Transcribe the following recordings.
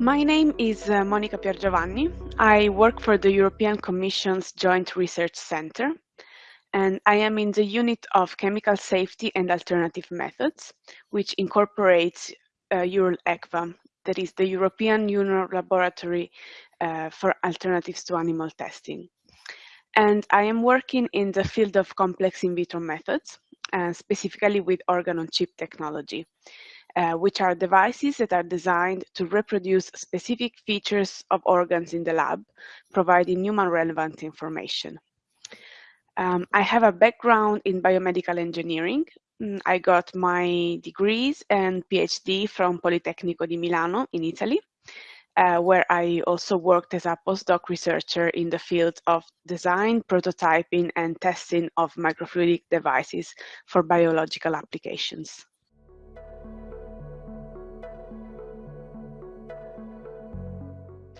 My name is uh, Monica Piergiovanni. I work for the European Commission's Joint Research Center, and I am in the unit of chemical safety and alternative methods, which incorporates uh, EURL-ECVAM, that is the European Union Laboratory uh, for Alternatives to Animal Testing. And I am working in the field of complex in vitro methods, uh, specifically with organ-on-chip technology, uh, which are devices that are designed to reproduce specific features of organs in the lab, providing human relevant information. Um, I have a background in biomedical engineering. Mm, I got my degrees and PhD from Politecnico di Milano in Italy, uh, where I also worked as a postdoc researcher in the field of design, prototyping, and testing of microfluidic devices for biological applications.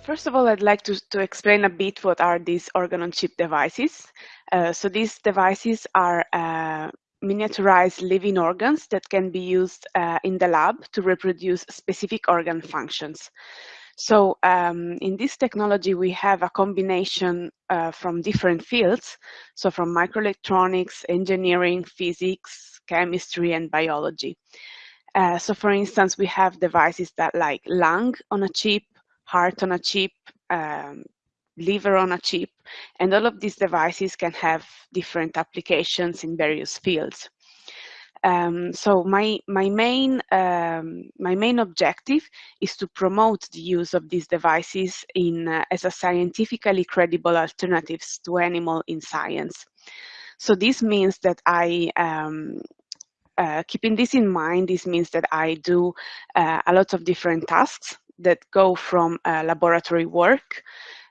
First of all, I'd like to, to explain a bit what are these organ-on-chip devices. Uh, so these devices are uh, miniaturized living organs that can be used uh, in the lab to reproduce specific organ functions. So um, in this technology, we have a combination uh, from different fields. So from microelectronics, engineering, physics, chemistry, and biology. Uh, so for instance, we have devices that like lung on a chip, heart on a chip, um, liver on a chip, and all of these devices can have different applications in various fields. Um, so my my main um, my main objective is to promote the use of these devices in uh, as a scientifically credible alternatives to animal in science. So this means that I um, uh, keeping this in mind, this means that I do uh, a lot of different tasks that go from uh, laboratory work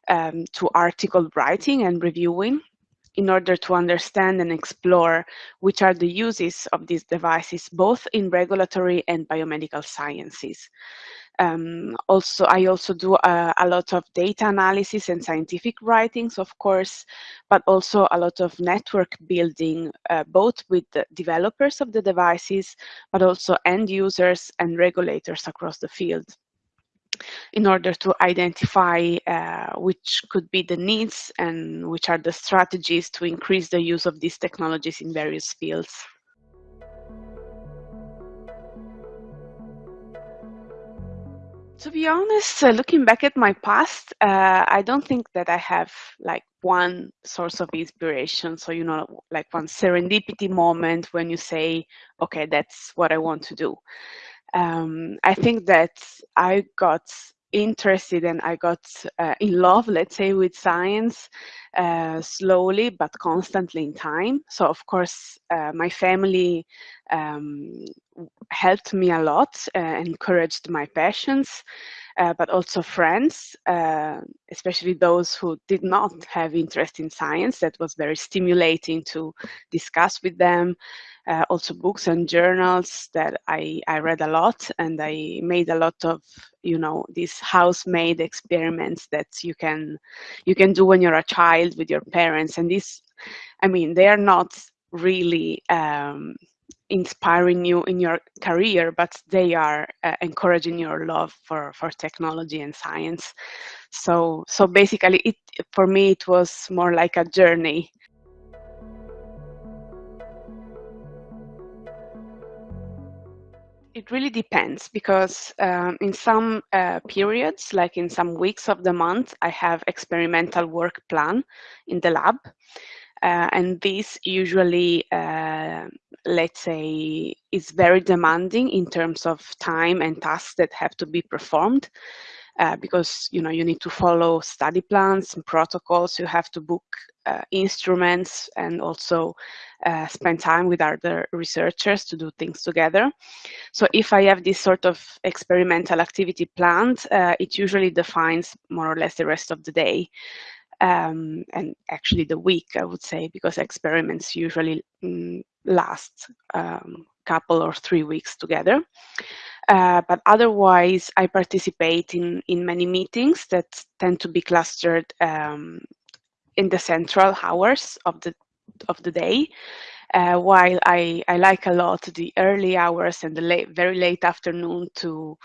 um, to article writing and reviewing in order to understand and explore which are the uses of these devices, both in regulatory and biomedical sciences. Um, also, I also do a, a, lot of data analysis and scientific writings, of course, but also a lot of network building, uh, both with the developers of the devices, but also end users and regulators across the field in order to identify uh, which could be the needs and which are the strategies to increase the use of these technologies in various fields. To be honest, uh, looking back at my past, uh, I don't think that I have like one source of inspiration. So, you know, like one serendipity moment when you say, okay, that's what I want to do um, I think that I got interested and I got uh, in love, let's say, with science uh, slowly but constantly in time. So, of course, uh, my family um, helped me a lot, uh, encouraged my passions. Uh, but also friends, uh, especially those who did not have interest in science. That was very stimulating to discuss with them uh, also books and journals that I, I read a lot and I made a lot of you know these house-made experiments that you can you can do when you're a child with your parents. And this I mean they are not really um, inspiring you in your career but they are uh, encouraging your love for for technology and science. So so basically it for me it was more like a journey It really depends because um, in some uh, periods, like in some weeks of the month, I have experimental work plan in the lab. Uh, and this usually, uh, let's say, is very demanding in terms of time and tasks that have to be performed. Uh, because you know you need to follow study plans and protocols. You have to book uh, instruments and also uh, spend time with other researchers to do things together. So if I have this sort of experimental activity planned, uh, it usually defines more or less the rest of the day. Um, and actually the week, I would say, because experiments usually mm, last a um, couple or three weeks together. Uh, but otherwise, I participate in, in many meetings that tend to be clustered um, in the central hours of the of the day. Uh, while I, I like a lot the early hours and the late, very late afternoon to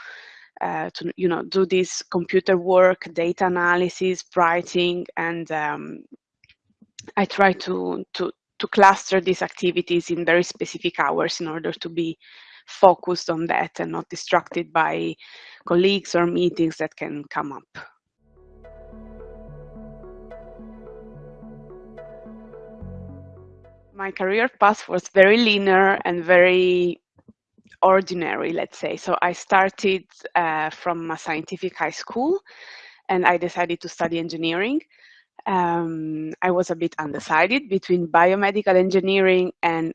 uh, to you know do this computer work, data analysis, writing, and um, I try to to to cluster these activities in very specific hours in order to be focused on that and not distracted by colleagues or meetings that can come up. my career path was very linear and very ordinary, let's say. So I started uh, from a scientific high school and I decided to study engineering. Um, I was a bit undecided between biomedical engineering and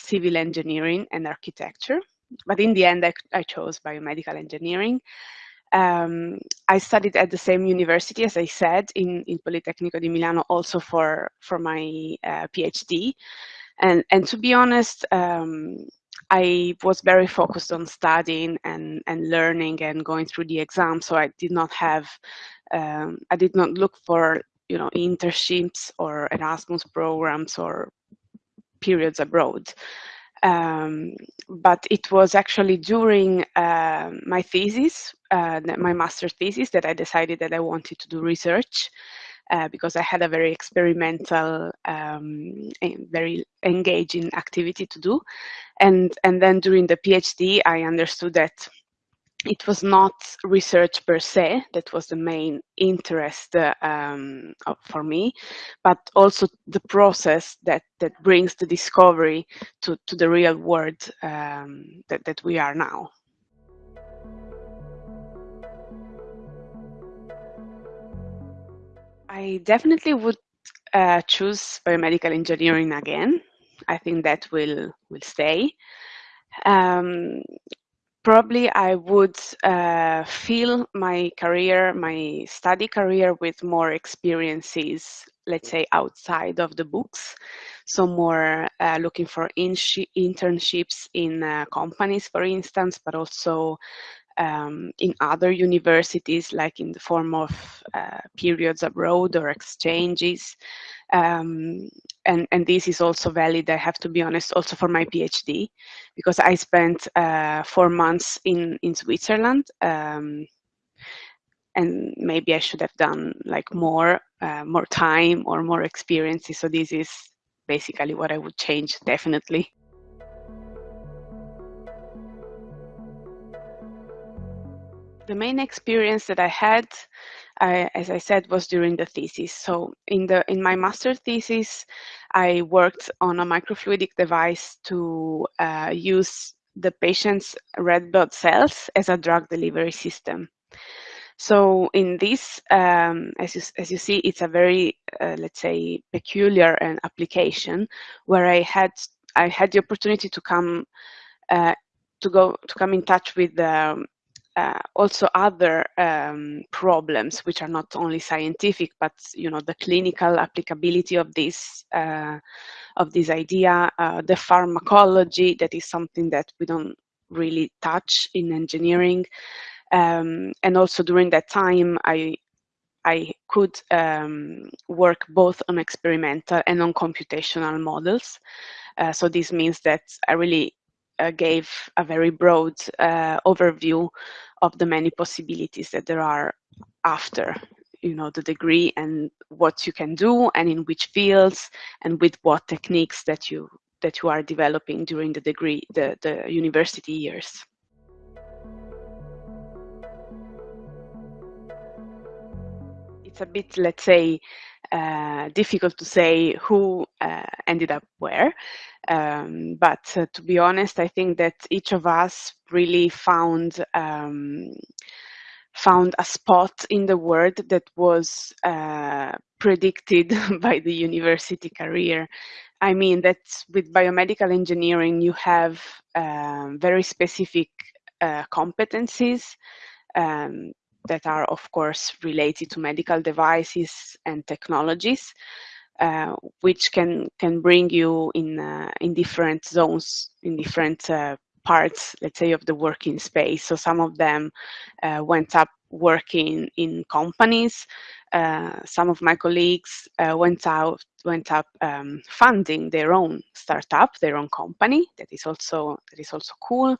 civil engineering and architecture. But in the end, I, I chose biomedical engineering. Um, I studied at the same university, as I said, in, in Politecnico di Milano, also for, for my uh, PhD. And, and to be honest, um, I was very focused on studying and, and learning and going through the exam, so I did not have, um, I did not look for, you know, internships or Erasmus programs or periods abroad. Um, but it was actually during uh, my thesis, uh, my master's thesis, that I decided that I wanted to do research uh, because I had a very experimental, um, very engaging activity to do. And, and then during the PhD, I understood that it was not research per se that was the main interest uh, um, for me, but also the process that, that brings the discovery to, to the real world um, that, that we are now. I definitely would uh, choose biomedical engineering again. I think that will will stay. Um, probably I would uh, fill my career, my study career with more experiences, let's say outside of the books. So more uh, looking for in internships in uh, companies, for instance, but also um, in other universities, like in the form of uh, periods abroad or exchanges. Um, and, and this is also valid, I have to be honest, also for my PhD, because I spent uh, four months in, in Switzerland. Um, and maybe I should have done like more, uh, more time or more experiences. So this is basically what I would change, definitely. The main experience that I had I, as I said, was during the thesis. So in the in my master thesis, I worked on a microfluidic device to uh, use the patient's red blood cells as a drug delivery system. So in this, um, as, you, as you see, it's a very, uh, let's say, peculiar an application where I had I had the opportunity to come uh, to go to come in touch with um, uh, also other um, problems which are not only scientific but you know the clinical applicability of this uh, of this idea uh, the pharmacology that is something that we don't really touch in engineering um, and also during that time I I could um, work both on experimental and on computational models. Uh, so this means that I really gave a very broad uh, overview of the many possibilities that there are after you know the degree and what you can do and in which fields and with what techniques that you that you are developing during the degree the, the university years. It's a bit, let's say, uh, difficult to say who uh, ended up where. Um, but uh, to be honest, I think that each of us really found um, found a spot in the world that was uh, predicted by the university career. I mean that with biomedical engineering, you have um, very specific uh, competencies um, that are of course related to medical devices and technologies, uh, which can can bring you in uh, in different zones, in different uh, parts, let's say, of the working space. So some of them uh, went up working in companies, uh, some of my colleagues went out went up um, funding their own startup, their own company. That is also that is also cool,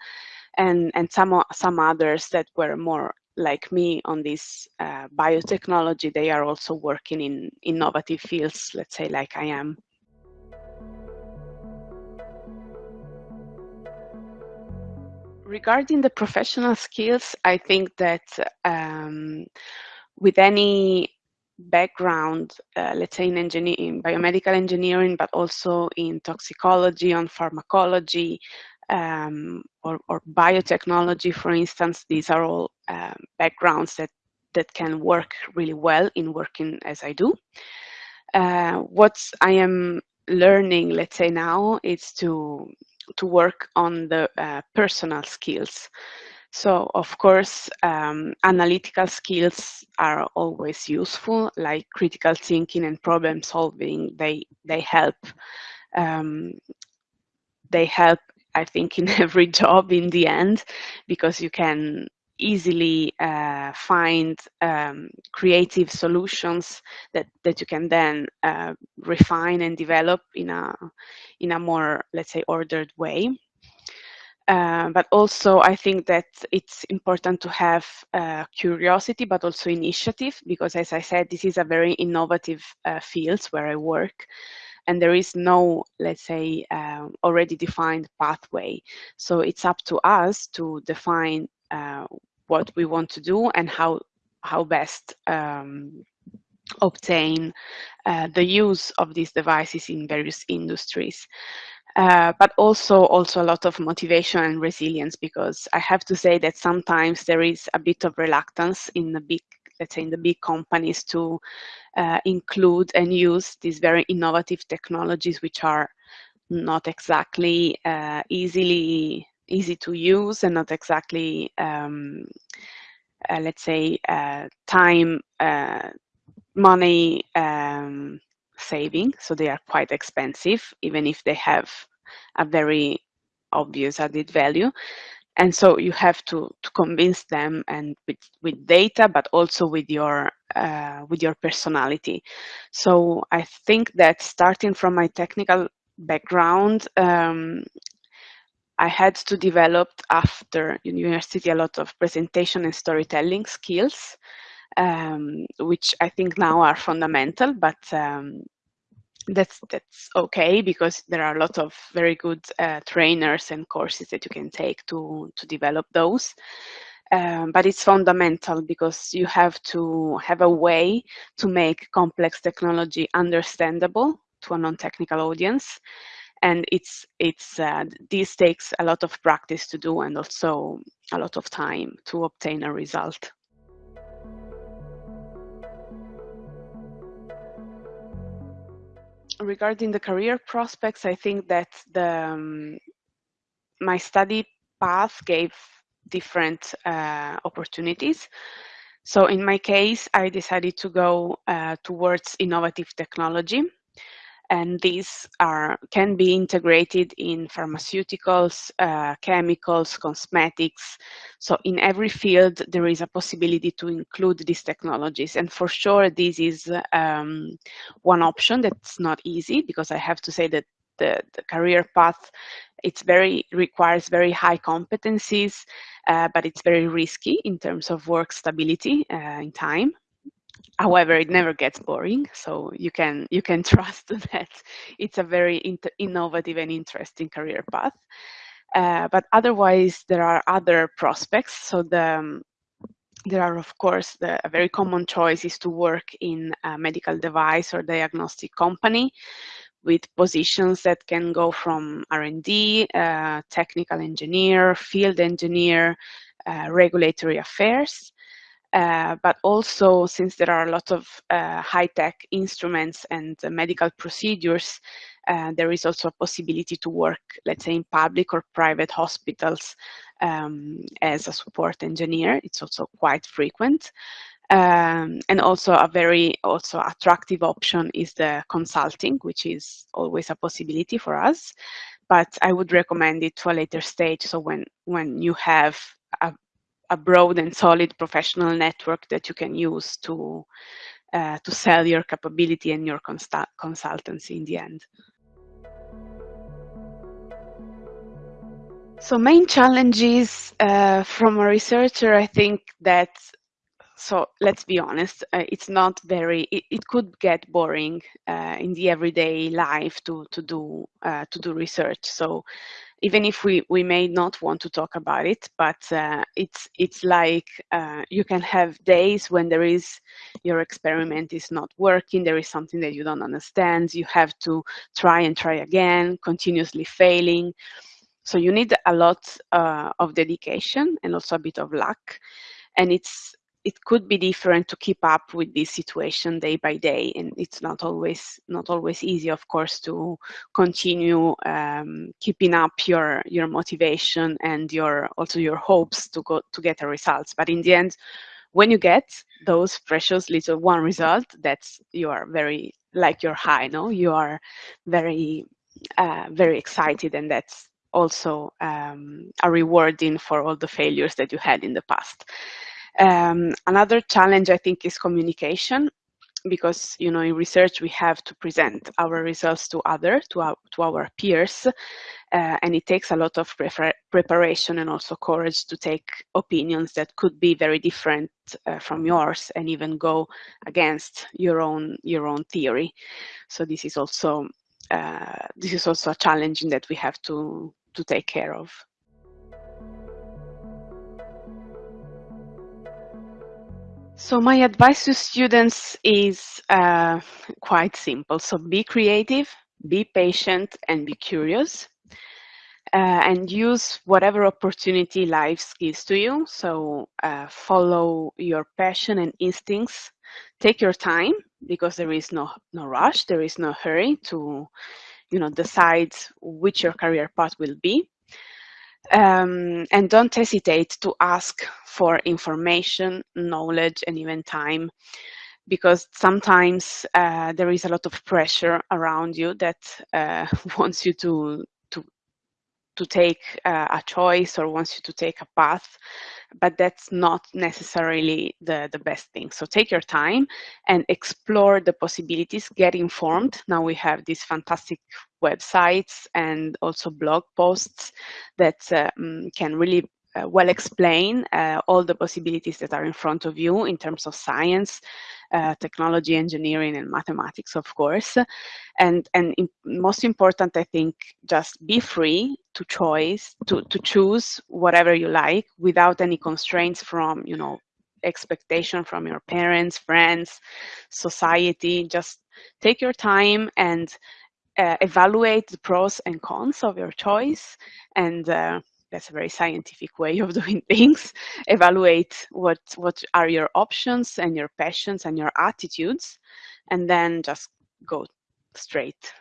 and and some some others that were more like me on this uh, biotechnology. They are also working in innovative fields, let's say, like I am. Regarding the professional skills, I think that um, with any background, uh, let's say in, in biomedical engineering, but also in toxicology, on pharmacology, um, or, or, biotechnology, for instance, these are all um, backgrounds that, that can work really well in working as I do. Uh, what I am learning, let's say now, is to to work on the uh, personal skills. So of course, um, analytical skills are always useful, like critical thinking and problem solving. They they help. Um, they help, I think, in every job in the end, because you can easily uh, find um, creative solutions that, that you can then uh, refine and develop in a, in a more, let's say, ordered way. Uh, but also I think that it's important to have uh, curiosity, but also initiative, because as I said, this is a very innovative uh, field where I work and there is no, let's say, uh, already defined pathway. So it's up to us to define uh, what we want to do and how how best um, obtain uh, the use of these devices in various industries. Uh, but also also a lot of motivation and resilience because I have to say that sometimes there is a bit of reluctance in the big let's say in the big companies to uh, include and use these very innovative technologies which are not exactly uh, easily easy to use and not exactly, um, uh, let's say, uh, time, uh, money um, saving. So they are quite expensive, even if they have a very obvious added value. And so you have to, to convince them and with, with data, but also with your uh, with your personality. So I think that starting from my technical background, um, I had to develop after university a lot of presentation and storytelling skills, um, which I think now are fundamental, but um, that's that's okay because there are a lot of very good uh, trainers and courses that you can take to to develop those. Um, but it's fundamental because you have to have a way to make complex technology understandable to a non-technical audience and it's it's uh, this takes a lot of practice to do and also a lot of time to obtain a result. Regarding the career prospects, I think that the um, my study path gave different uh, opportunities. So in my case, I decided to go uh, towards innovative technology and these are can be integrated in pharmaceuticals, uh, chemicals, cosmetics. So in every field, there is a possibility to include these technologies. And for sure, this is um, one option that's not easy because I have to say that the, the career path, it's very requires very high competencies, uh, but it's very risky in terms of work stability uh, in time. However, it never gets boring, so you can you can trust that it's a very innovative and interesting career path. Uh, but otherwise, there are other prospects. So the um, there are, of course, the, a very common choice is to work in a medical device or diagnostic company with positions that can go from R&D, uh, technical engineer, field engineer, uh, regulatory affairs. Uh, but also since there are a lot of uh, high-tech instruments and uh, medical procedures, uh, there is also a possibility to work, let's say, in public or private hospitals um, as a support engineer. It's also quite frequent. Um, and also a very also attractive option is the consulting, which is always a possibility for us. But I would recommend it to a later stage. So when when you have a a broad and solid professional network that you can use to uh, to sell your capability and your consultancy in the end. So main challenges uh, from a researcher, I think that, so let's be honest, uh, it's not very, it, it could get boring uh, in the everyday life to, to, do, uh, to do research. So even if we, we may not want to talk about it, but uh, it's, it's like uh, you can have days when there is, your experiment is not working, there is something that you don't understand, you have to try and try again, continuously failing. So you need a lot uh, of dedication and also a bit of luck. And it's it could be different to keep up with this situation day by day and it's not always not always easy of course to continue um, keeping up your your motivation and your also your hopes to go to get a results but in the end when you get those precious little one result that's you are very like you're high no you are very uh, very excited and that's also um, a rewarding for all the failures that you had in the past. Um, another challenge I think is communication because you know in research we have to present our results to others to our, to our peers uh, and it takes a lot of preparation and also courage to take opinions that could be very different uh, from yours and even go against your own your own theory so this is also uh, this is also a challenge that we have to to take care of. So my advice to students is uh, quite simple. So be creative, be patient, and be curious. Uh, and use whatever opportunity life gives to you. So uh, follow your passion and instincts. Take your time because there is no no rush. There is no hurry to you know, decide which your career path will be. Um, and don't hesitate to ask for information, knowledge, and even time, because sometimes uh, there is a lot of pressure around you that uh, wants you to to take uh, a choice or wants you to take a path, but that's not necessarily the, the best thing. So take your time and explore the possibilities, get informed. Now we have these fantastic websites and also blog posts that um, can really uh, well explain uh, all the possibilities that are in front of you in terms of science, uh, technology, engineering, and mathematics, of course. And, and most important, I think, just be free to choice, to, to choose whatever you like without any constraints from, you know, expectation from your parents, friends, society. Just take your time and uh, evaluate the pros and cons of your choice and uh, that's a very scientific way of doing things. Evaluate what, what are your options and your passions and your attitudes, and then just go straight.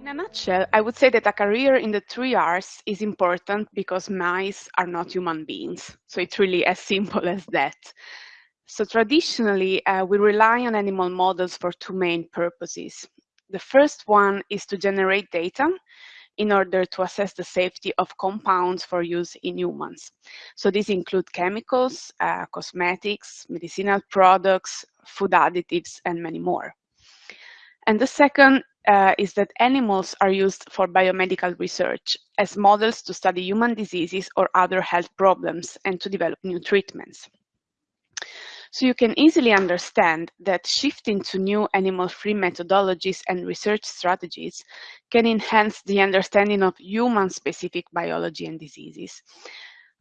In a nutshell, I would say that a career in the three R's is important because mice are not human beings. So it's really as simple as that. So traditionally, uh, we rely on animal models for two main purposes. The first one is to generate data in order to assess the safety of compounds for use in humans. So these include chemicals, uh, cosmetics, medicinal products, food additives, and many more. And the second uh, is that animals are used for biomedical research as models to study human diseases or other health problems and to develop new treatments. So you can easily understand that shifting to new animal-free methodologies and research strategies can enhance the understanding of human-specific biology and diseases.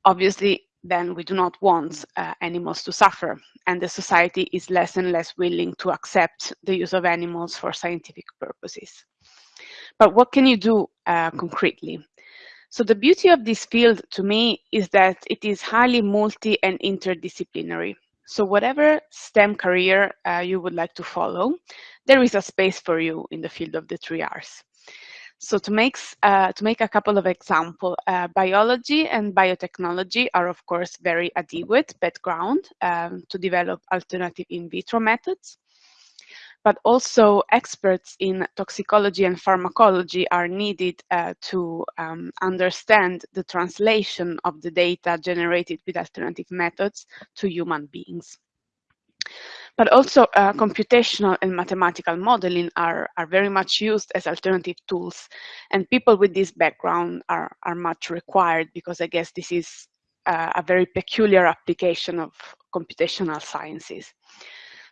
Obviously, then we do not want uh, animals to suffer, and the society is less and less willing to accept the use of animals for scientific purposes. But what can you do uh, concretely? So the beauty of this field to me is that it is highly multi and interdisciplinary. So whatever STEM career uh, you would like to follow, there is a space for you in the field of the three R's. So to make, uh, to make a couple of examples, uh, biology and biotechnology are of course very adequate background um, to develop alternative in vitro methods. But also experts in toxicology and pharmacology are needed uh, to um, understand the translation of the data generated with alternative methods to human beings. But also uh, computational and mathematical modeling are, are very much used as alternative tools. And people with this background are, are much required because I guess this is uh, a very peculiar application of computational sciences.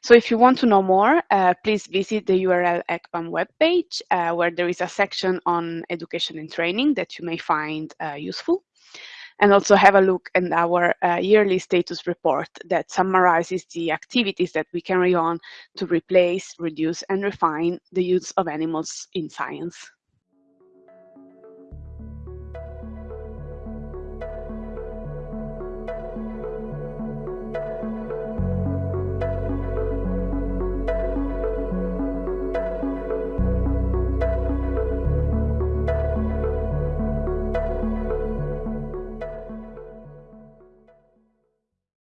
So if you want to know more, uh, please visit the EURL ECVAM webpage, uh, where there is a section on education and training that you may find uh, useful. And also have a look at our uh, yearly status report that summarizes the activities that we carry on to replace, reduce, and refine the use of animals in science.